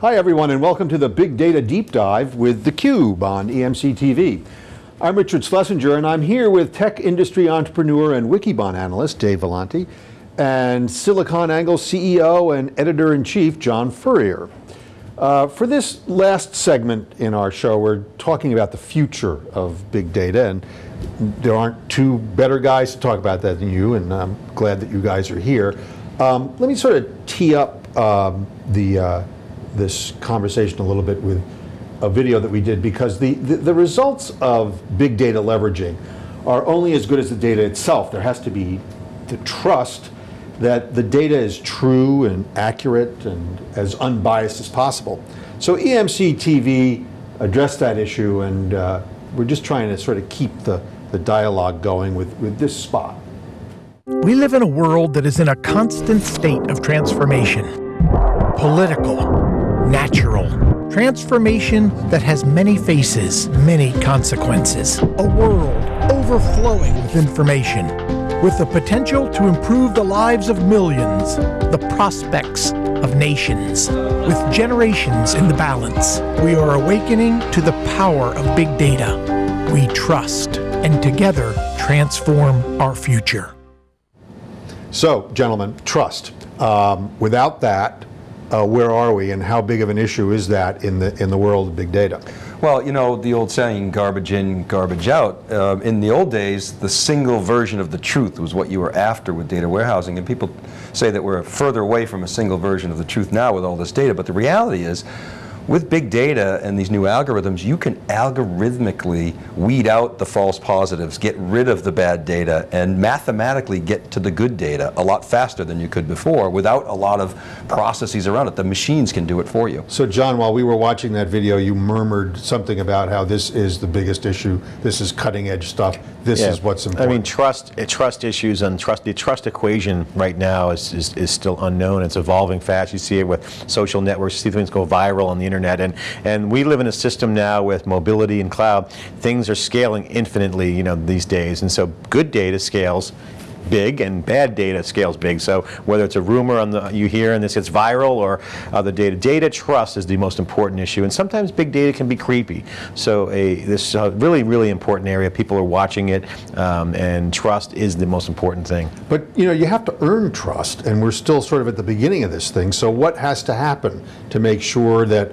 Hi everyone and welcome to the Big Data Deep Dive with theCUBE on EMC TV. I'm Richard Schlesinger and I'm here with tech industry entrepreneur and Wikibon analyst Dave Vellante and SiliconANGLE CEO and editor-in-chief John Furrier. Uh, for this last segment in our show, we're talking about the future of big data and there aren't two better guys to talk about that than you and I'm glad that you guys are here. Um, let me sort of tee up um, the uh, this conversation a little bit with a video that we did because the, the, the, results of big data leveraging are only as good as the data itself. There has to be the trust that the data is true and accurate and as unbiased as possible. So EMC TV addressed that issue and uh, we're just trying to sort of keep the, the dialogue going with, with this spot. We live in a world that is in a constant state of transformation. Political, natural. Transformation that has many faces, many consequences. A world overflowing with information, with the potential to improve the lives of millions, the prospects of nations. With generations in the balance, we are awakening to the power of big data. We trust, and together transform our future. So, gentlemen, trust. Um, without that, uh, where are we and how big of an issue is that in the, in the world of big data? Well, you know, the old saying, garbage in, garbage out. Uh, in the old days, the single version of the truth was what you were after with data warehousing. And people say that we're further away from a single version of the truth now with all this data. But the reality is, with big data and these new algorithms, you can algorithmically weed out the false positives, get rid of the bad data, and mathematically get to the good data a lot faster than you could before without a lot of processes around it. The machines can do it for you. So John, while we were watching that video, you murmured something about how this is the biggest issue, this is cutting edge stuff, this yeah. is what's important. I mean, trust eh, trust issues and trust the trust equation right now is, is, is still unknown. It's evolving fast. You see it with social networks, you see things go viral on the internet internet. And, and we live in a system now with mobility and cloud. Things are scaling infinitely you know, these days. And so good data scales big and bad data scales big. So whether it's a rumor on the, you hear and this gets viral or other data, data trust is the most important issue. And sometimes big data can be creepy. So a, this is a really, really important area. People are watching it um, and trust is the most important thing. But you know, you have to earn trust and we're still sort of at the beginning of this thing. So what has to happen to make sure that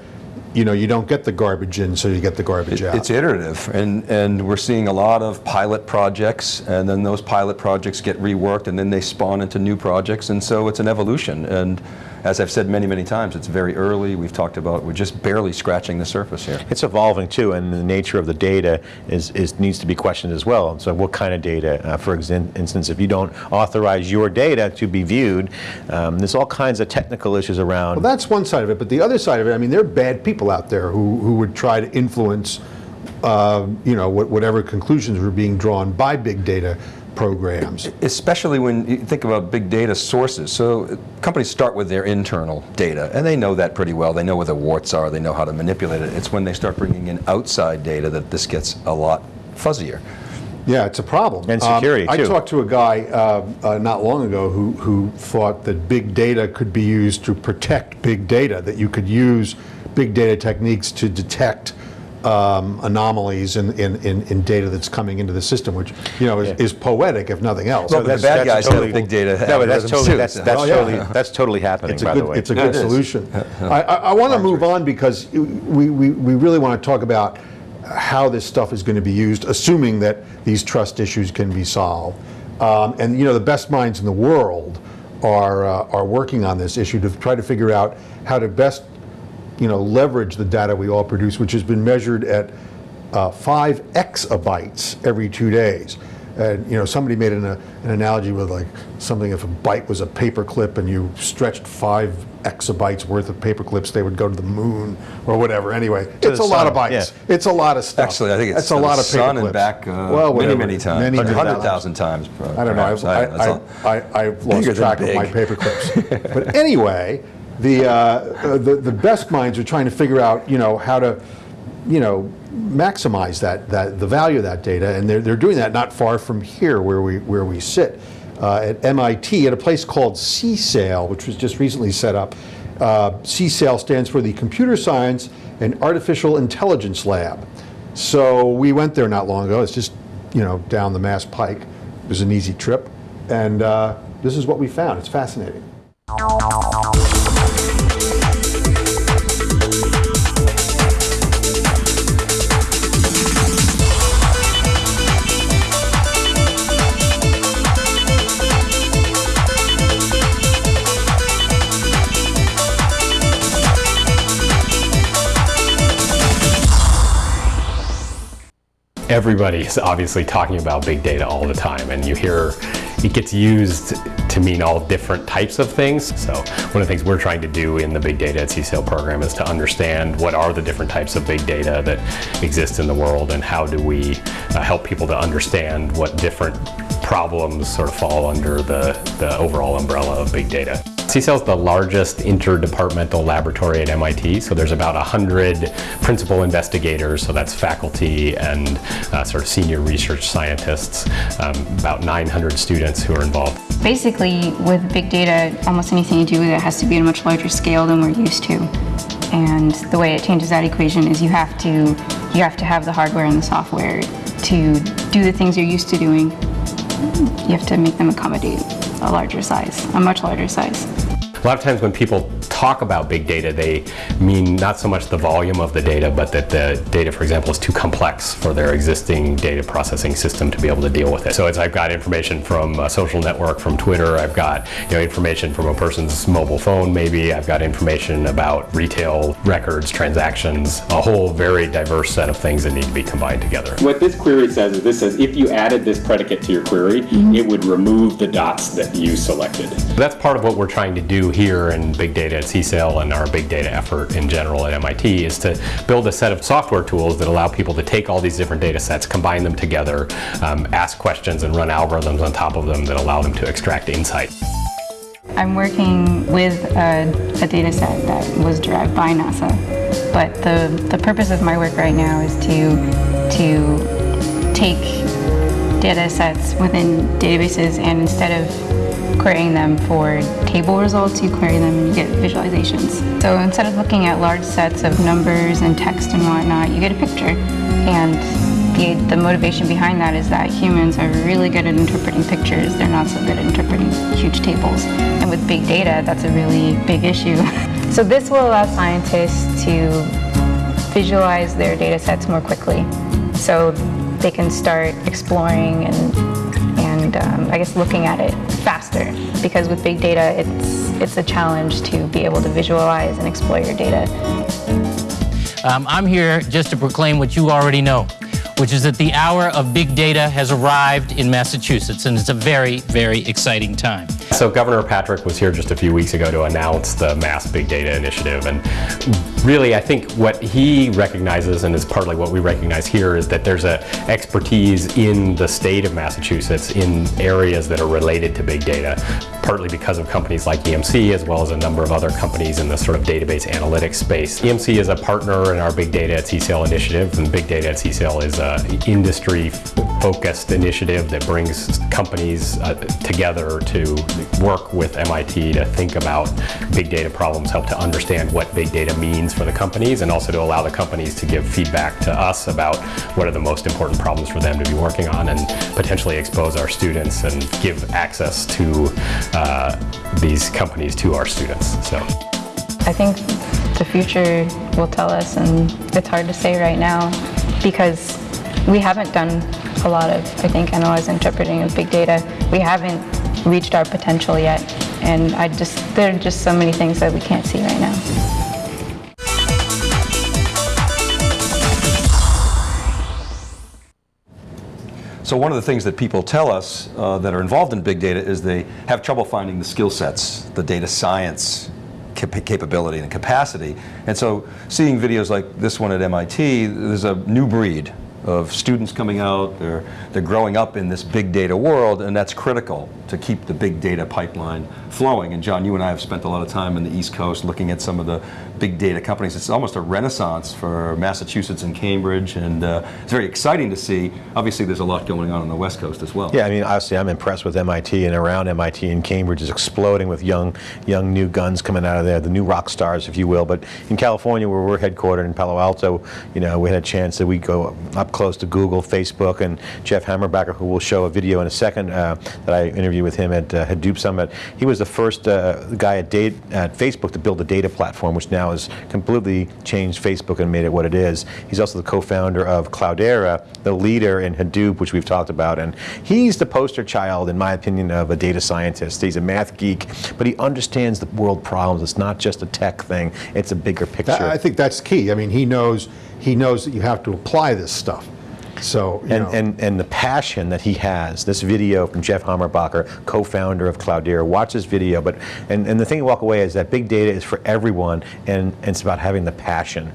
you know, you don't get the garbage in, so you get the garbage it, out. It's iterative, and, and we're seeing a lot of pilot projects, and then those pilot projects get reworked, and then they spawn into new projects, and so it's an evolution. And as I've said many, many times, it's very early. We've talked about, we're just barely scratching the surface here. It's evolving too, and the nature of the data is, is needs to be questioned as well. So what kind of data? Uh, for instance, if you don't authorize your data to be viewed, um, there's all kinds of technical issues around. Well, that's one side of it, but the other side of it, I mean, there are bad people out there who, who would try to influence uh, you know, whatever conclusions were being drawn by big data programs. Especially when you think about big data sources. So companies start with their internal data, and they know that pretty well. They know where the warts are, they know how to manipulate it. It's when they start bringing in outside data that this gets a lot fuzzier. Yeah, it's a problem. And security, um, I talked to a guy uh, uh, not long ago who, who thought that big data could be used to protect big data, that you could use big data techniques to detect um, anomalies in, in, in, in, data that's coming into the system, which you know is, yeah. is poetic if nothing else. Well, the bad guys totally, have big data. No, but that's totally that's, that's, oh, totally that's totally happening. It's a good, way, it's a good solution. I, I, I want to move on because we, we we really want to talk about how this stuff is going to be used, assuming that these trust issues can be solved. Um, and you know, the best minds in the world are uh, are working on this issue to try to figure out how to best you know, leverage the data we all produce, which has been measured at uh, five exabytes every two days. And you know, somebody made an, uh, an analogy with like something if a byte was a paperclip and you stretched five exabytes worth of paperclips, they would go to the moon or whatever. Anyway, to it's a sun, lot of bytes. Yeah. It's a lot of stuff. Actually, I think it's a lot of paper sun and back uh, well, many, many times. Many, 100,000 times. I don't know. I've, I, I, I, I, lost track of my paperclips. but anyway, the, uh, the, the best minds are trying to figure out, you know, how to, you know, maximize that, that the value of that data, and they're, they're doing that not far from here where we, where we sit. Uh, at MIT at a place called CSAIL, which was just recently set up. Uh, CSAIL stands for the Computer Science and Artificial Intelligence Lab. So we went there not long ago. It's just, you know, down the Mass Pike. It was an easy trip. And uh, this is what we found. It's fascinating. Everybody's obviously talking about big data all the time and you hear it gets used to mean all different types of things. So one of the things we're trying to do in the Big Data at CSAIL program is to understand what are the different types of big data that exist in the world and how do we uh, help people to understand what different problems sort of fall under the, the overall umbrella of big data. CSAIL is the largest interdepartmental laboratory at MIT, so there's about 100 principal investigators, so that's faculty and uh, sort of senior research scientists, um, about 900 students who are involved. Basically, with big data, almost anything you do with it has to be at a much larger scale than we're used to. And the way it changes that equation is you have to you have to have the hardware and the software to do the things you're used to doing. You have to make them accommodate a larger size, a much larger size. A lot of times when people talk about big data, they mean not so much the volume of the data, but that the data, for example, is too complex for their existing data processing system to be able to deal with it. So it's I've got information from a social network, from Twitter, I've got you know information from a person's mobile phone maybe, I've got information about retail records, transactions, a whole very diverse set of things that need to be combined together. What this query says is this says if you added this predicate to your query, mm-hmm. it would remove the dots that you selected. That's part of what we're trying to do here in big data at CSAIL and our big data effort in general at MIT is to build a set of software tools that allow people to take all these different data sets, combine them together, um, ask questions and run algorithms on top of them that allow them to extract insight. I'm working with a, a data set that was derived by NASA, but the, the purpose of my work right now is to, to take data sets within databases and instead of querying them for table results, you query them and you get visualizations. So instead of looking at large sets of numbers and text and whatnot, you get a picture. And the, the motivation behind that is that humans are really good at interpreting pictures. They're not so good at interpreting huge tables. And with big data, that's a really big issue. so this will allow scientists to visualize their data sets more quickly. So they can start exploring and, um, I guess looking at it faster. Because with big data, it's, it's a challenge to be able to visualize and explore your data. Um, I'm here just to proclaim what you already know, which is that the hour of big data has arrived in Massachusetts, and it's a very, very exciting time. So Governor Patrick was here just a few weeks ago to announce the Mass Big Data Initiative. And really, I think what he recognizes, and is partly what we recognize here, is that there's a expertise in the state of Massachusetts in areas that are related to big data, partly because of companies like EMC, as well as a number of other companies in the sort of database analytics space. EMC is a partner in our Big Data at CSAIL initiative, and Big Data at CSAIL is uh, an industry-focused initiative that brings companies uh, together to work with MIT to think about big data problems, help to understand what big data means for the companies, and also to allow the companies to give feedback to us about what are the most important problems for them to be working on, and potentially expose our students and give access to uh, these companies to our students. So. I think the future will tell us, and it's hard to say right now because we haven't done a lot of, I think, analyze interpreting of big data. We haven't reached our potential yet, and I just there are just so many things that we can't see right now. So one of the things that people tell us uh, that are involved in big data is they have trouble finding the skill sets, the data science cap capability and capacity. And so seeing videos like this one at MIT, there's a new breed. Of students coming out. They're, they're growing up in this big data world, and that's critical to keep the big data pipeline flowing. And John, you and I have spent a lot of time in the East Coast looking at some of the big data companies. It's almost a renaissance for Massachusetts and Cambridge, and uh, it's very exciting to see. Obviously, there's a lot going on on the West Coast as well. Yeah, I mean, obviously, I'm impressed with MIT and around MIT and Cambridge is exploding with young, young new guns coming out of there, the new rock stars, if you will. But in California, where we're headquartered in Palo Alto, you know, we had a chance that we go up close to Google, Facebook, and Jeff Hammerbacher, who will show a video in a second uh, that I interviewed with him at uh, Hadoop Summit. He was the first uh, guy at, at Facebook to build a data platform, which now has completely changed Facebook and made it what it is. He's also the co-founder of Cloudera, the leader in Hadoop, which we've talked about, and he's the poster child, in my opinion, of a data scientist. He's a math geek, but he understands the world problems. It's not just a tech thing; it's a bigger picture. I think that's key. I mean, he knows he knows that you have to apply this stuff. So, and, know. and, and the passion that he has, this video from Jeff Hammerbacher, co-founder of Cloudera, watch this video, but, and, and the thing you walk away is that big data is for everyone, and, and it's about having the passion.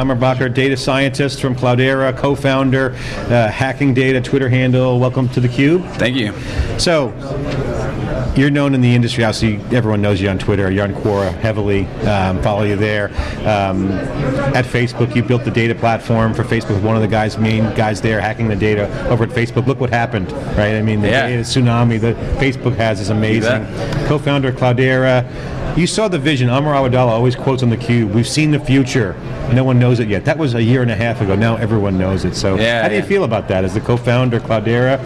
Hammerbacher, data scientist from Cloudera, co-founder, uh, Hacking Data, Twitter handle. Welcome to theCUBE. Thank you. So, you're known in the industry, obviously everyone knows you on Twitter, you're on Quora heavily, um, follow you there. Um, at Facebook, you built the data platform for Facebook, one of the guys, main guys there hacking the data over at Facebook. Look what happened, right? I mean, the Yeah. data tsunami that Facebook has is amazing. Co-founder of Cloudera, you saw the vision. Amr Awadallah always quotes on the cube, we've seen the future. No one knows it yet. That was a year and a half ago. Now everyone knows it. So Yeah, how do you yeah. feel about that as the co-founder, Cloudera,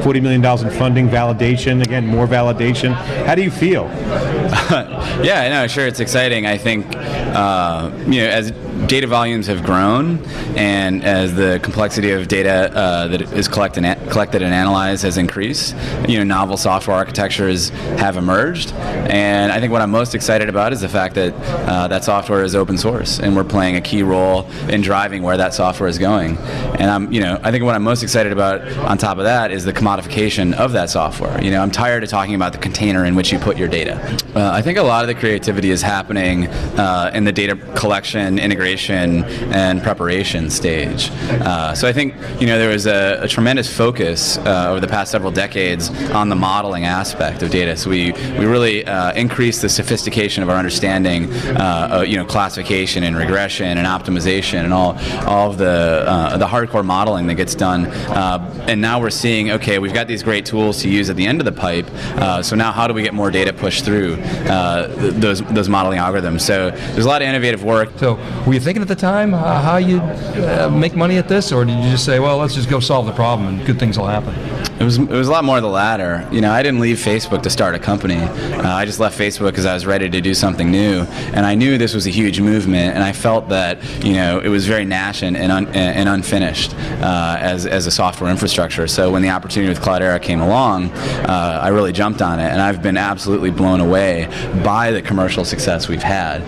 $40 million in funding, validation, again, more validation. How do you feel? Yeah, no, sure, it's exciting. I think, uh, you know, as data volumes have grown and as the complexity of data uh, that is collected and, collected and analyzed has increased, you know, novel software architectures have emerged. And I think what I'm most excited about is the fact that uh, that software is open source and we're playing a key role in driving where that software is going. And I'm, you know, I think what I'm most excited about on top of that is the commodification of that software. You know, I'm tired of talking about the container in which you put your data. Uh, I think a lot of the creativity is happening uh, in the data collection, integration, and preparation stage. Uh, so I think you know there was a, a tremendous focus uh, over the past several decades on the modeling aspect of data. So we we really uh, increased the sophistication of our understanding, uh, you know, classification and regression and optimization and all all of the uh, the hardcore modeling that gets done. Uh, and now we're seeing okay, we've got these great tools to use at the end of the pipe. So now how do we get more data pushed through th- those those modeling algorithms? So there's a lot of innovative work. So, were you thinking at the time uh, how you'd uh, make money at this, or did you just say, well, let's just go solve the problem and good things will happen? It was, it was a lot more the latter. You know, I didn't leave Facebook to start a company. Uh, I just left Facebook because I was ready to do something new, and I knew this was a huge movement, and I felt that you know it was very nascent and, un, and unfinished uh, as, as a software infrastructure. So when the opportunity with Cloudera came along, uh, I really jumped on it, and I've been absolutely blown away by the commercial success we've had.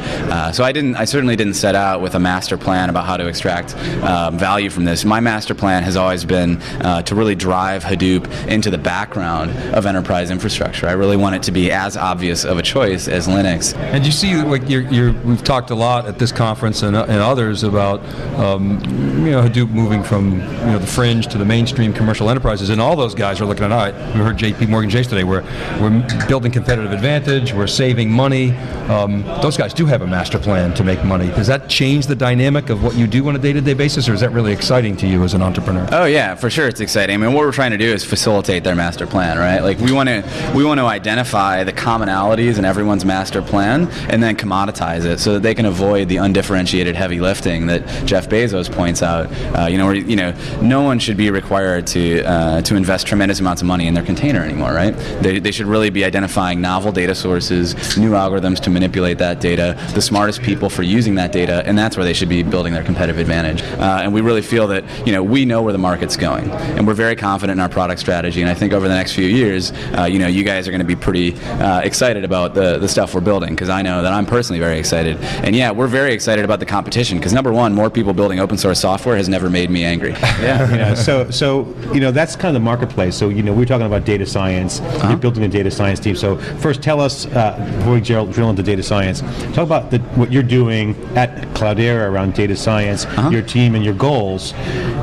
So I didn't, I certainly didn't set out with a master plan about how to extract um, value from this. My master plan has always been uh, to really drive Hadoop into the background of enterprise infrastructure. I really want it to be as obvious of a choice as Linux. And you see, like you're, you're, we've talked a lot at this conference and, and others about, um, you know, Hadoop moving from you know the fringe to the mainstream commercial enterprises, and all those guys are looking at, right, we heard J.P. Morgan Chase today. We're we're building competitive advantage. We're saving money. Um, those guys do have a master plan to make money. Does that change the dynamic of what you do on a day-to-day basis, or is that really exciting to you as an entrepreneur? Oh yeah, for sure, it's exciting. I mean, what we're trying to do is facilitate their master plan, right? Like we want to we want to identify the commonalities in everyone's master plan, and then commoditize it so that they can avoid the undifferentiated heavy lifting that Jeff Bezos points out. Uh, you know, where, you know, no one should be required to uh, to invest tremendous amounts of money in their container anymore, right? They, they should really be identifying novel data sources, new algorithms to manipulate that data, the smartest people for using that data, and that's where they should be building their competitive advantage. Uh, and we really feel that you know we know where the market's going, and we're very confident in our product strategy. And I think over the next few years, uh, you know, you guys are going to be pretty uh, excited about the the stuff we're building because I know that I'm personally very excited. And yeah, we're very excited about the competition because number one, more people building open source software has never made me angry. Yeah. you know, so so you know that's kind of the marketplace. So you know we're talking about data science. You're building a data science team. So first, tell us uh, before we drill into data science. Talk about the, what you're doing at Cloudera around data science, uh-huh. your team, and your goals.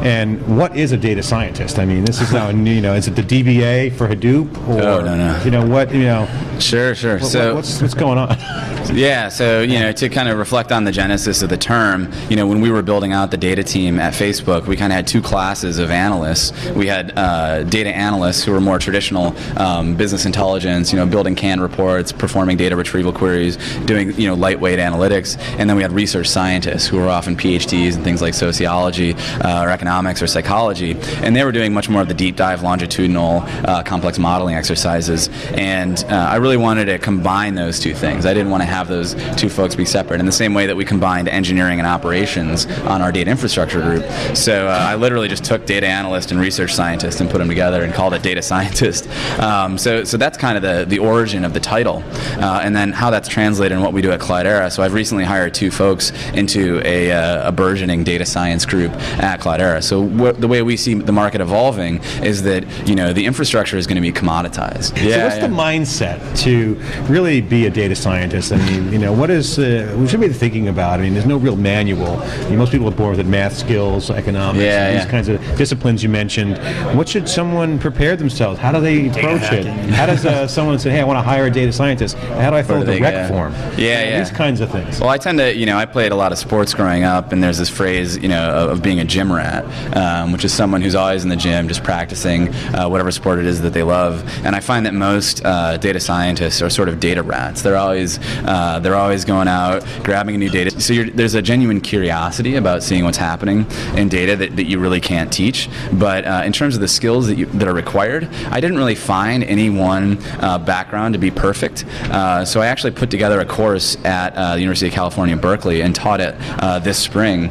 And what is a data scientist? I mean, this is now you know, is it the DBA for Hadoop or Oh, no, no. you know what you know Sure, sure. what- so what's what's going on? Yeah, so you know, to kind of reflect on the genesis of the term, you know, when we were building out the data team at Facebook, we kind of had two classes of analysts. We had uh, data analysts who were more traditional um, business intelligence, you know, building canned reports, performing data retrieval queries, doing you know lightweight analytics, and then we had research scientists who were often PhDs and things like sociology uh, or economics or psychology, and they were doing much more of the deep dive, longitudinal, uh, complex modeling exercises. And uh, I really wanted to combine those two things. I didn't want to have those two folks be separate in the same way that we combined engineering and operations on our data infrastructure group. So uh, I literally just took data analyst and research scientist and put them together and called it data scientist. Um, so, so that's kind of the, the origin of the title. Uh, and then how that's translated in what we do at Cloudera. So I've recently hired two folks into a, uh, a burgeoning data science group at Cloudera. So wh- the way we see the market evolving is that, you know, the infrastructure is going to be commoditized. Yeah, so what's the mindset to really be a data scientist? I mean, you know, what is uh, we should be thinking about? I mean, there's no real manual. I mean, most people are born with math skills, economics, Yeah, these yeah. kinds of disciplines you mentioned. What should someone prepare themselves? How do they approach it? How does uh, someone say, "Hey, I want to hire a data scientist"? How do I fill out the they rec get? form? Yeah, yeah. These kinds of things. Well, I tend to, you know, I played a lot of sports growing up, and there's this phrase, you know, of, of being a gym rat, um, which is someone who's always in the gym, just practicing uh, whatever sport it is that they love. And I find that most uh, data scientists are sort of data rats. They're always, uh, they're always going out, grabbing a new data. So there's a genuine curiosity about seeing what's happening in data that, that you really can't teach. But uh, in terms of the skills that, you, that are required, I didn't really find any one uh, background to be perfect. Uh, so I actually put together a course at the University of California, Berkeley, and taught it this spring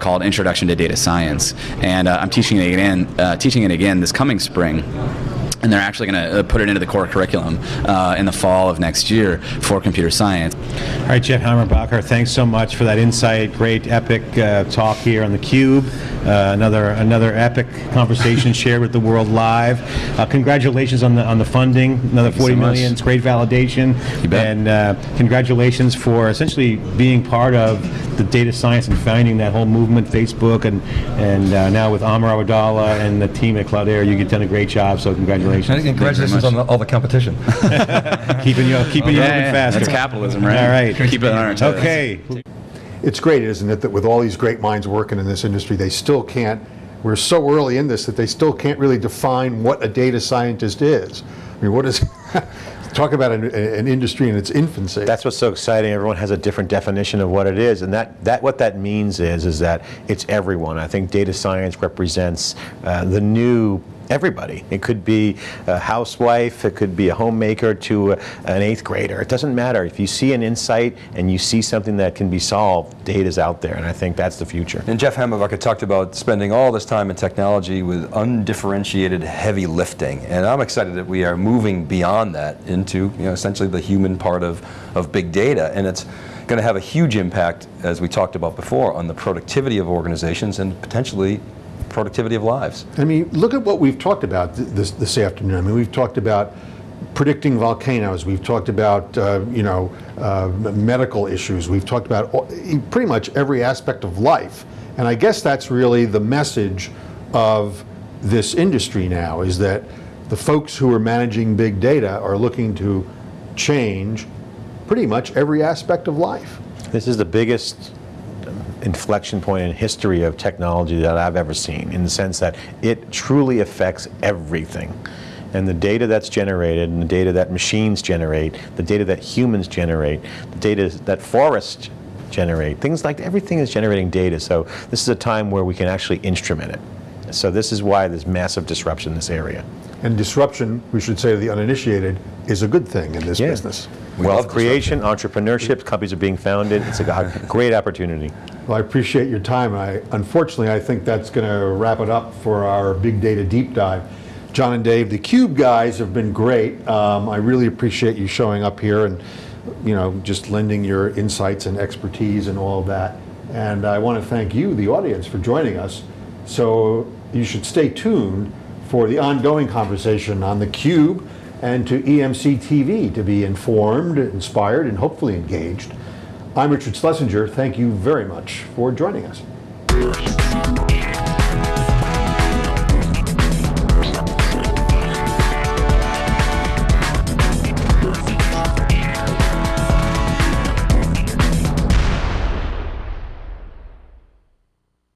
called Introduction to Data Science. And uh, I'm teaching it again, uh, teaching it again this coming spring. And they're actually going to uh, put it into the core curriculum uh, in the fall of next year for computer science. All right, Jeff Hammerbacher, thanks so much for that insight. Great, epic uh, talk here on the Cube. Uh, another another epic conversation shared with the world live. Uh, congratulations on the on the funding. Another you so forty much. million. It's great validation. You bet. And uh, congratulations for essentially being part of the data science and founding that whole movement, Facebook, and and uh, now with Amr Awadallah and the team at Cloudera, you've done a great job. So And congratulations. congratulations on the, all the competition. keeping you keeping you moving faster. That's capitalism, right? All right. Keep it on our toes. Okay. It's great, isn't it, that with all these great minds working in this industry, they still can't, we're so early in this that they still can't really define what a data scientist is. I mean, what is, talk about an, an industry in its infancy. That's what's so exciting. Everyone has a different definition of what it is, and that, that what that means is is that it's everyone. I think data science represents uh, the new everybody. It could be a housewife, it could be a homemaker to an eighth grader. It doesn't matter. If you see an insight and you see something that can be solved, data's out there, and I think that's the future. And Jeff Hammerbacher talked about spending all this time in technology with undifferentiated heavy lifting. And I'm excited that we are moving beyond that into you know, essentially the human part of, of big data. And it's going to have a huge impact, as we talked about before, on the productivity of organizations and potentially productivity of lives. I mean, look at what we've talked about this, this afternoon. I mean, we've talked about predicting volcanoes. We've talked about, uh, you know, uh, medical issues. We've talked about all, pretty much every aspect of life. And I guess that's really the message of this industry now, is that the folks who are managing big data are looking to change pretty much every aspect of life. This is the biggest inflection point in history of technology that I've ever seen, in the sense that it truly affects everything. And the data that's generated, and the data that machines generate, the data that humans generate, the data that forests generate, things like everything is generating data. So this is a time where we can actually instrument it. So this is why there's massive disruption in this area. And disruption, we should say to the uninitiated, is a good thing in this Yeah. business. Wealth creation, entrepreneurship, companies are being founded. It's a great opportunity. Well, I appreciate your time. I, unfortunately, I think that's going to wrap it up for our big data deep dive. John and Dave, the Cube guys have been great. Um, I really appreciate you showing up here and, you know, just lending your insights and expertise and all of that. And I want to thank you, the audience, for joining us. So you should stay tuned for the ongoing conversation on the Cube and to EMC TV to be informed, inspired, and hopefully engaged. I'm Richard Schlesinger. Thank you very much for joining us.